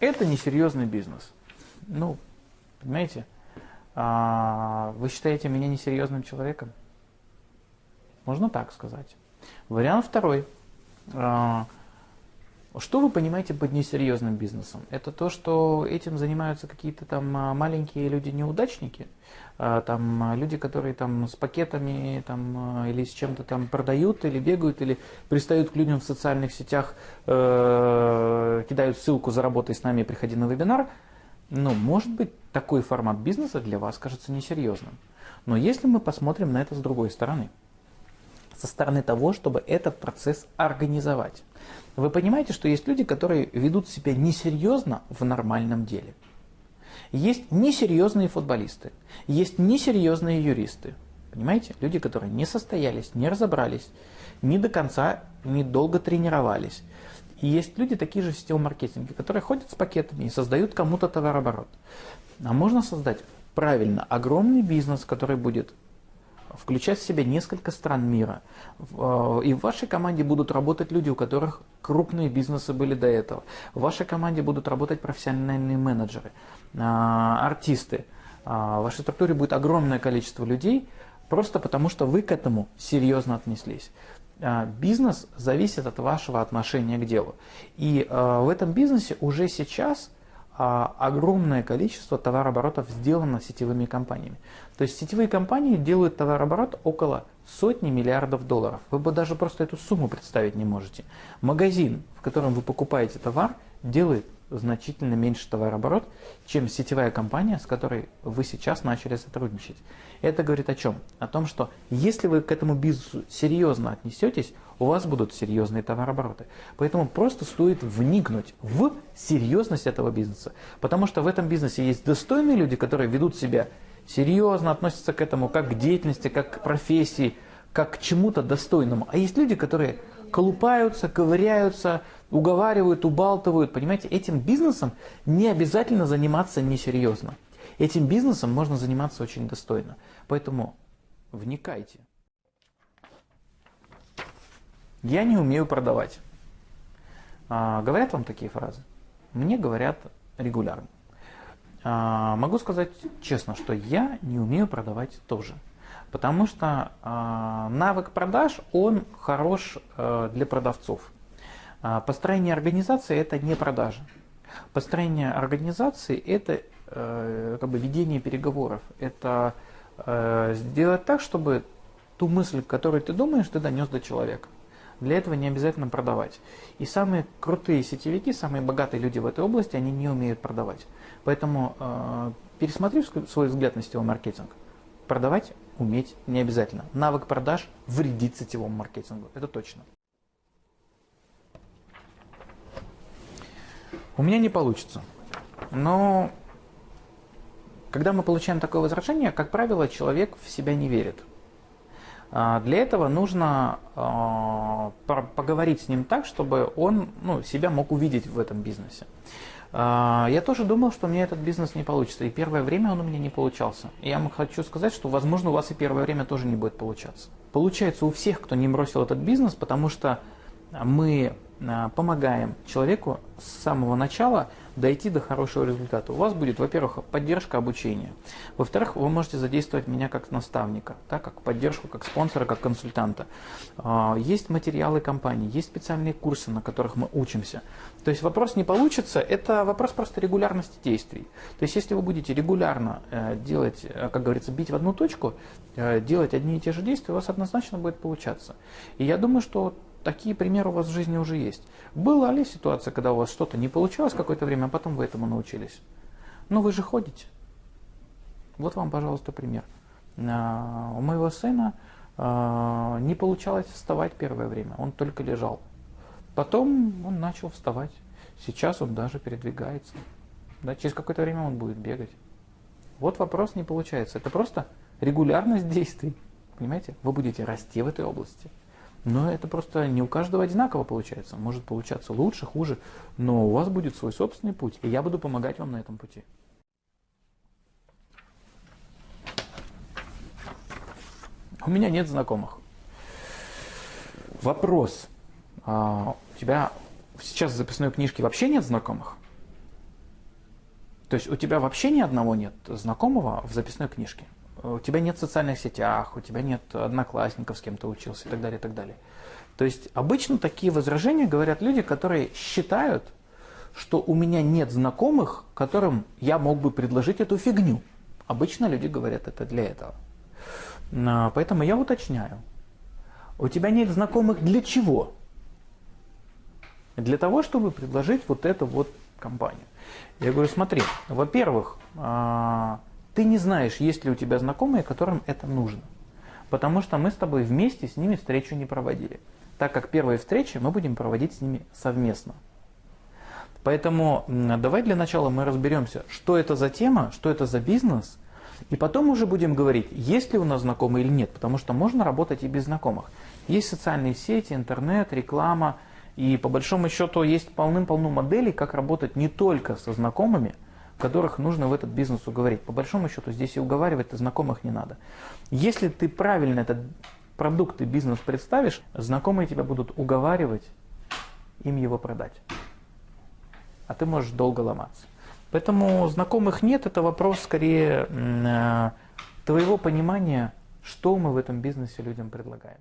это несерьезный бизнес. Ну, понимаете, а, вы считаете меня несерьезным человеком? Можно так сказать. Вариант второй. А, что вы понимаете под несерьезным бизнесом? Это то, что этим занимаются какие-то там а, маленькие люди-неудачники, а, там люди, которые там с пакетами там, или с чем-то там продают, или бегают, или пристают к людям в социальных сетях, э, кидают ссылку «Заработай с нами, приходи на вебинар». Ну, может быть, такой формат бизнеса для вас кажется несерьезным. Но если мы посмотрим на это с другой стороны – со стороны того, чтобы этот процесс организовать. Вы понимаете, что есть люди, которые ведут себя несерьезно в нормальном деле. Есть несерьезные футболисты, есть несерьезные юристы. Понимаете? Люди, которые не состоялись, не разобрались, не до конца, не долго тренировались. И есть люди, такие же в сетевом маркетинге, которые ходят с пакетами и создают кому-то товарооборот. А можно создать правильно огромный бизнес, который будет включать в себя несколько стран мира. Э, и в вашей команде будут работать люди, у которых крупные бизнесы были до этого. В вашей команде будут работать профессиональные менеджеры, э, артисты. Э, в вашей структуре будет огромное количество людей, просто потому что вы к этому серьезно отнеслись. Бизнес зависит от вашего отношения к делу. И в этом бизнесе уже сейчас – огромное количество товарооборотов сделано сетевыми компаниями. То есть сетевые компании делают товарооборот около сотни миллиардов долларов. Вы бы даже просто эту сумму представить не можете. Магазин, в котором вы покупаете товар, делает значительно меньше товарооборот, чем сетевая компания, с которой вы сейчас начали сотрудничать. Это говорит о чем? О том, что если вы к этому бизнесу серьезно отнесетесь, у вас будут серьезные товарообороты. Поэтому просто стоит вникнуть в серьезность этого бизнеса. Потому что в этом бизнесе есть достойные люди, которые ведут себя серьезно, относятся к этому как к деятельности, как к профессии, как к чему-то достойному. А есть люди, которые колупаются, ковыряются, уговаривают, убалтывают. Понимаете, этим бизнесом не обязательно заниматься несерьезно. Этим бизнесом можно заниматься очень достойно. Поэтому вникайте. Я не умею продавать. А, говорят вам такие фразы? Мне говорят регулярно. А, могу сказать честно, что я не умею продавать тоже. Потому что э, навык продаж, он хорош э, для продавцов. Э, построение организации это не продажа. Построение организации это э, как бы ведение переговоров. Это э, сделать так, чтобы ту мысль, которую ты думаешь, ты донес до человека. Для этого не обязательно продавать. И самые крутые сетевики, самые богатые люди в этой области, они не умеют продавать. Поэтому э, пересмотри свой взгляд на сетевой маркетинг. Продавать уметь не обязательно. Навык продаж вредит сетевому маркетингу. Это точно. У меня не получится. Но когда мы получаем такое возражение, как правило, человек в себя не верит. А, для этого нужно а, поговорить с ним так, чтобы он ну, себя мог увидеть в этом бизнесе. А, я тоже думал, что меня этот бизнес не получится. И первое время он у меня не получался. Я вам хочу сказать, что, возможно, у вас и первое время тоже не будет получаться. Получается у всех, кто не бросил этот бизнес, потому что мы а, помогаем человеку с самого начала дойти до хорошего результата. У вас будет, во-первых, поддержка обучения. Во-вторых, вы можете задействовать меня как наставника, да, как поддержку, как спонсора, как консультанта. А, есть материалы компании, есть специальные курсы, на которых мы учимся. То есть вопрос не получится, это вопрос просто регулярности действий. То есть если вы будете регулярно э, делать, э, как говорится, бить в одну точку, э, делать одни и те же действия, у вас однозначно будет получаться. И я думаю, что Такие примеры у вас в жизни уже есть. Была ли ситуация, когда у вас что-то не получалось какое-то время, а потом вы этому научились? Ну вы же ходите. Вот вам, пожалуйста, пример. А, у моего сына а, не получалось вставать первое время, он только лежал. Потом он начал вставать. Сейчас он даже передвигается. Да, через какое-то время он будет бегать. Вот вопрос не получается. Это просто регулярность действий. Понимаете? Вы будете расти в этой области. Но это просто не у каждого одинаково получается. Может получаться лучше, хуже, но у вас будет свой собственный путь, и я буду помогать вам на этом пути. У меня нет знакомых. Вопрос. А, у тебя сейчас в записной книжке вообще нет знакомых? То есть у тебя вообще ни одного нет знакомого в записной книжке. У тебя нет в социальных сетях, у тебя нет одноклассников, с кем ты учился и так далее, и так далее. То есть обычно такие возражения говорят люди, которые считают, что у меня нет знакомых, которым я мог бы предложить эту фигню. Обычно люди говорят это для этого. А, поэтому я уточняю. У тебя нет знакомых для чего? Для того, чтобы предложить вот эту вот компанию. Я говорю, смотри, во-первых, а, ты не знаешь, есть ли у тебя знакомые, которым это нужно. Потому что мы с тобой вместе с ними встречу не проводили. Так как первые встречи мы будем проводить с ними совместно. Поэтому давай для начала мы разберемся, что это за тема, что это за бизнес, и потом уже будем говорить, есть ли у нас знакомые или нет, потому что можно работать и без знакомых. Есть социальные сети, интернет, реклама, и по большому счету есть полным-полно моделей, как работать не только со знакомыми, которых нужно в этот бизнес уговорить. По большому счету здесь и уговаривать-то знакомых не надо. Если ты правильно этот продукт и бизнес представишь, знакомые тебя будут уговаривать им его продать. А ты можешь долго ломаться. Поэтому знакомых нет, это вопрос скорее э, твоего понимания, что мы в этом бизнесе людям предлагаем.